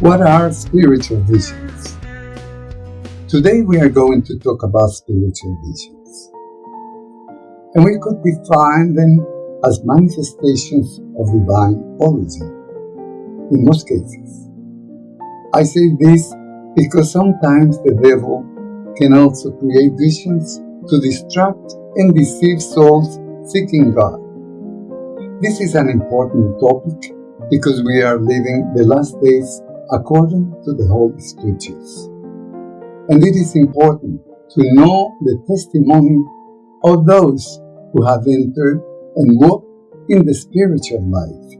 What are spiritual visions? Today we are going to talk about spiritual visions. And we could define them as manifestations of divine origin, in most cases. I say this because sometimes the devil can also create visions to distract and deceive souls seeking God. This is an important topic because we are living the last days according to the Holy Scriptures. And it is important to know the testimony of those who have entered and walked in the spiritual life.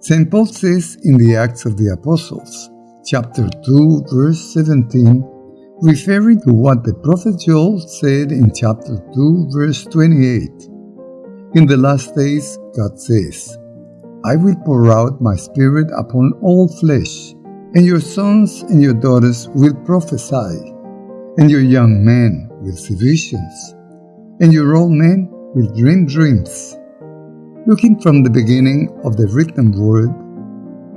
St. Paul says in the Acts of the Apostles, chapter 2, verse 17, referring to what the prophet Joel said in chapter 2, verse 28. In the last days, God says, I will pour out my spirit upon all flesh, and your sons and your daughters will prophesy, and your young men will see visions, and your old men will dream dreams. Looking from the beginning of the written word,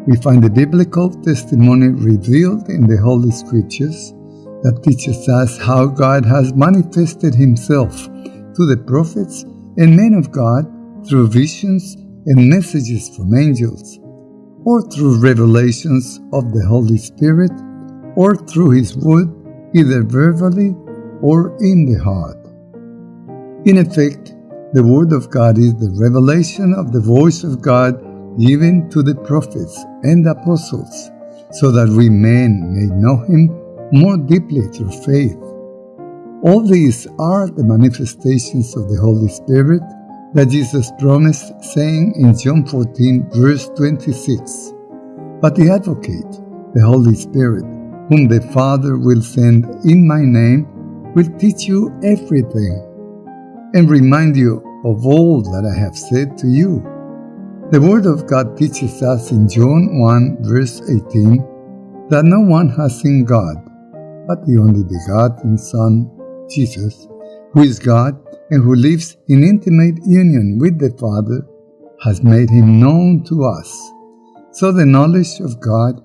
we find the biblical testimony revealed in the Holy Scriptures that teaches us how God has manifested Himself to the prophets and men of God through visions and messages from angels, or through revelations of the Holy Spirit, or through His Word, either verbally or in the heart. In effect, the Word of God is the revelation of the voice of God given to the prophets and apostles, so that we men may know Him more deeply through faith. All these are the manifestations of the Holy Spirit that Jesus promised, saying in John 14, verse 26 But the Advocate, the Holy Spirit, whom the Father will send in my name, will teach you everything and remind you of all that I have said to you. The Word of God teaches us in John 1, verse 18, that no one has seen God, but the only begotten Son, Jesus, who is God and who lives in intimate union with the Father, has made him known to us. So the knowledge of God,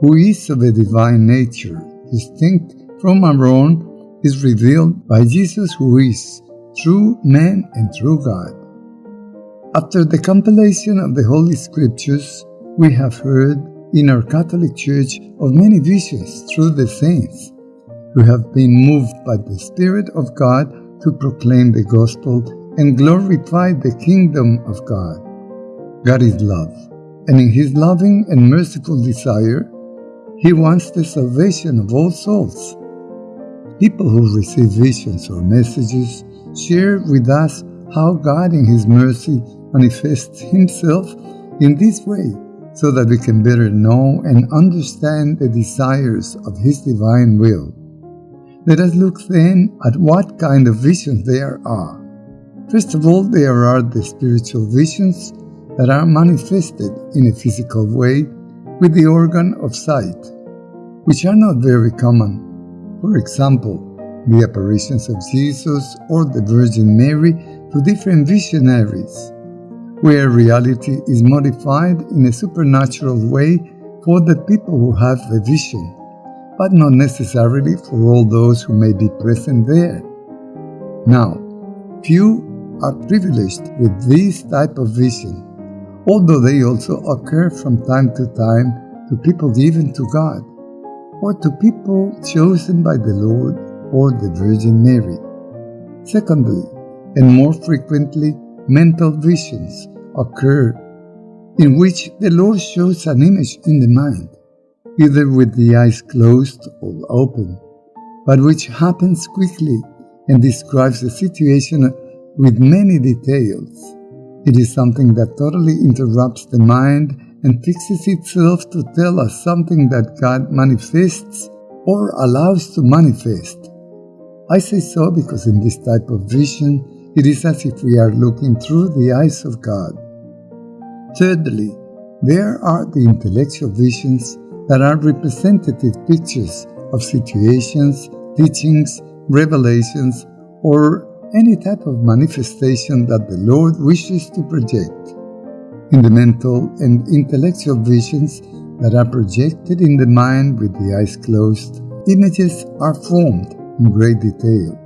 who is of a divine nature, distinct from our own, is revealed by Jesus who is true man and true God. After the compilation of the Holy Scriptures, we have heard in our Catholic Church of many visions through the saints who have been moved by the Spirit of God to proclaim the gospel and glorify the kingdom of God. God is love, and in his loving and merciful desire, he wants the salvation of all souls. People who receive visions or messages share with us how God in his mercy manifests himself in this way so that we can better know and understand the desires of his divine will. Let us look then at what kind of visions there are. First of all, there are the spiritual visions that are manifested in a physical way with the organ of sight, which are not very common. For example, the apparitions of Jesus or the Virgin Mary to different visionaries, where reality is modified in a supernatural way for the people who have the vision but not necessarily for all those who may be present there. Now, few are privileged with this type of vision, although they also occur from time to time to people given to God, or to people chosen by the Lord or the Virgin Mary. Secondly, and more frequently, mental visions occur in which the Lord shows an image in the mind either with the eyes closed or open, but which happens quickly and describes the situation with many details. It is something that totally interrupts the mind and fixes itself to tell us something that God manifests or allows to manifest. I say so because in this type of vision, it is as if we are looking through the eyes of God. Thirdly, there are the intellectual visions that are representative pictures of situations, teachings, revelations, or any type of manifestation that the Lord wishes to project. In the mental and intellectual visions, that are projected in the mind with the eyes closed, images are formed in great detail,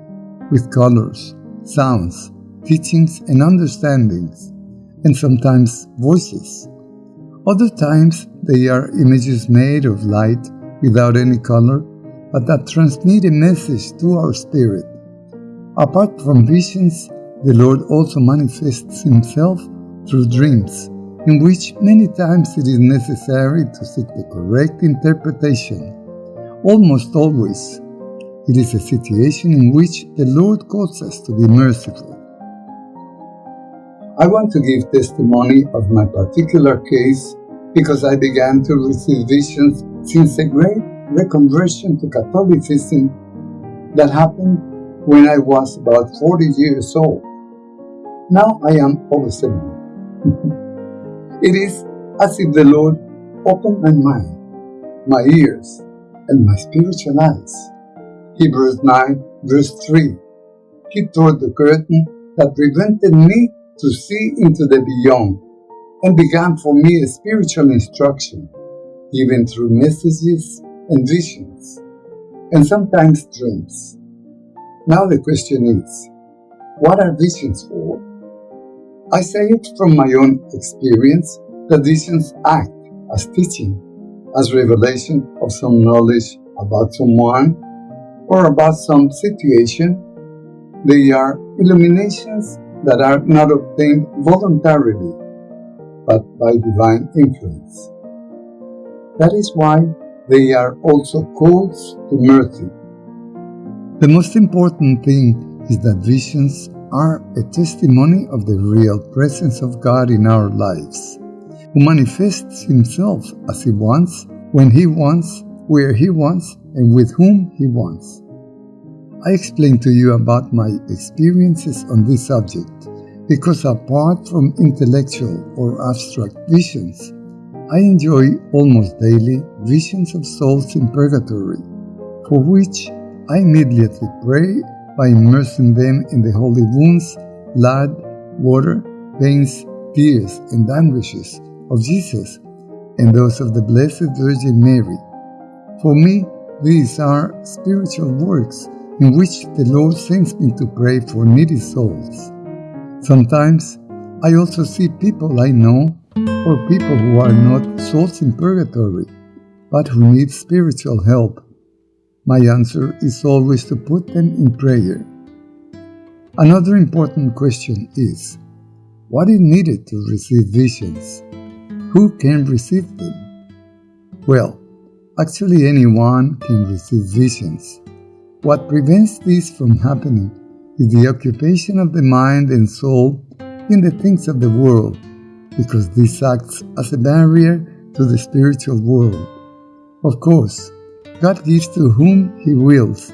with colors, sounds, teachings, and understandings, and sometimes voices. Other times they are images made of light without any color, but that transmit a message to our spirit. Apart from visions, the Lord also manifests Himself through dreams, in which many times it is necessary to seek the correct interpretation. Almost always, it is a situation in which the Lord calls us to be merciful. I want to give testimony of my particular case because I began to receive visions since a great reconversion to Catholicism that happened when I was about 40 years old. Now I am over 70. it is as if the Lord opened my mind, my ears, and my spiritual eyes. Hebrews 9, verse 3. He tore the curtain that prevented me to see into the beyond and began for me a spiritual instruction, given through messages and visions, and sometimes dreams. Now the question is, what are visions for? I say it from my own experience that visions act as teaching, as revelation of some knowledge about someone or about some situation. They are illuminations that are not obtained voluntarily, but by divine influence. That is why they are also calls to mercy. The most important thing is that visions are a testimony of the real presence of God in our lives, who manifests himself as he wants, when he wants, where he wants, and with whom he wants. I explained to you about my experiences on this subject because apart from intellectual or abstract visions, I enjoy almost daily visions of souls in purgatory, for which I immediately pray by immersing them in the holy wounds, blood, water, veins, tears, and anguishes of Jesus and those of the Blessed Virgin Mary. For me, these are spiritual works in which the Lord sends me to pray for needy souls. Sometimes I also see people I know or people who are not souls in purgatory, but who need spiritual help. My answer is always to put them in prayer. Another important question is what is needed to receive visions? Who can receive them? Well, actually, anyone can receive visions. What prevents this from happening is the occupation of the mind and soul in the things of the world, because this acts as a barrier to the spiritual world. Of course, God gives to whom He wills,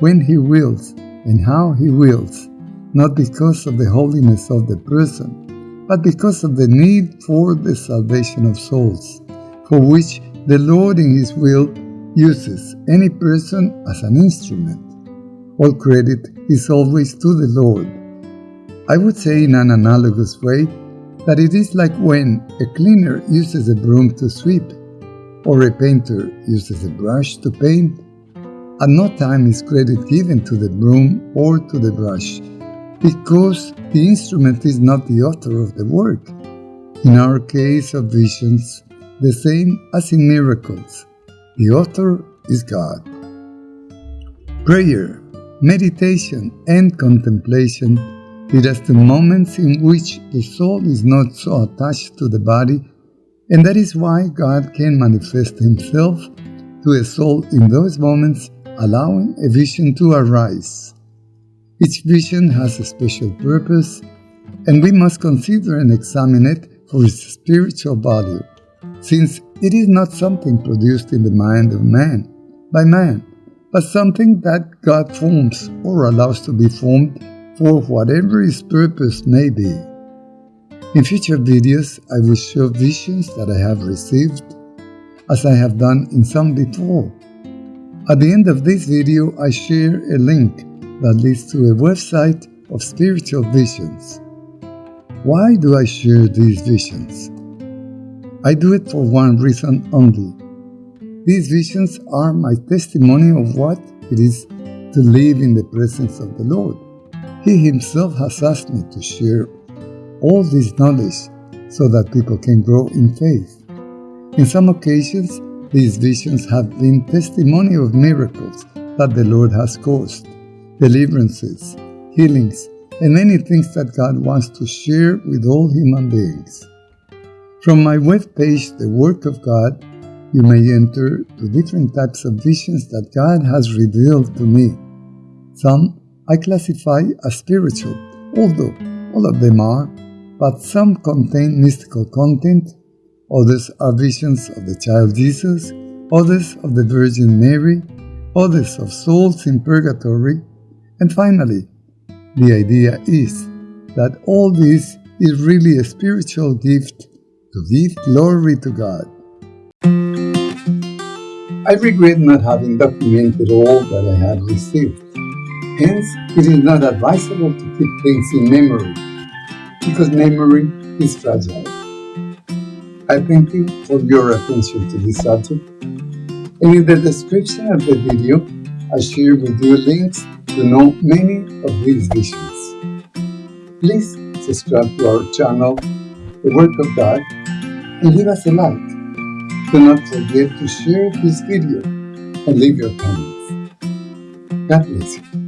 when He wills, and how He wills, not because of the holiness of the person, but because of the need for the salvation of souls, for which the Lord in His will uses any person as an instrument. All credit is always to the Lord. I would say in an analogous way that it is like when a cleaner uses a broom to sweep or a painter uses a brush to paint. At no time is credit given to the broom or to the brush because the instrument is not the author of the work. In our case of visions, the same as in miracles, the author is God. Prayer Meditation and contemplation lead us to moments in which the soul is not so attached to the body, and that is why God can manifest Himself to a soul in those moments, allowing a vision to arise. Each vision has a special purpose, and we must consider and examine it for its spiritual value, since it is not something produced in the mind of man, by man but something that God forms or allows to be formed for whatever its purpose may be. In future videos, I will show visions that I have received, as I have done in some before. At the end of this video, I share a link that leads to a website of spiritual visions. Why do I share these visions? I do it for one reason only. These visions are my testimony of what it is to live in the presence of the Lord. He Himself has asked me to share all this knowledge so that people can grow in faith. In some occasions, these visions have been testimony of miracles that the Lord has caused, deliverances, healings, and many things that God wants to share with all human beings. From my webpage, The Work of God, you may enter to different types of visions that God has revealed to me. Some I classify as spiritual, although all of them are, but some contain mystical content, others are visions of the child Jesus, others of the Virgin Mary, others of souls in purgatory, and finally, the idea is that all this is really a spiritual gift to give glory to God. I regret not having documented all that I have received. Hence, it is not advisable to keep things in memory, because memory is fragile. I thank you for your attention to this subject, and in the description of the video, I share with you links to know many of these visions. Please subscribe to our channel, The Work of God, and leave us a like. Do not forget to share this video and leave your comments. God bless you.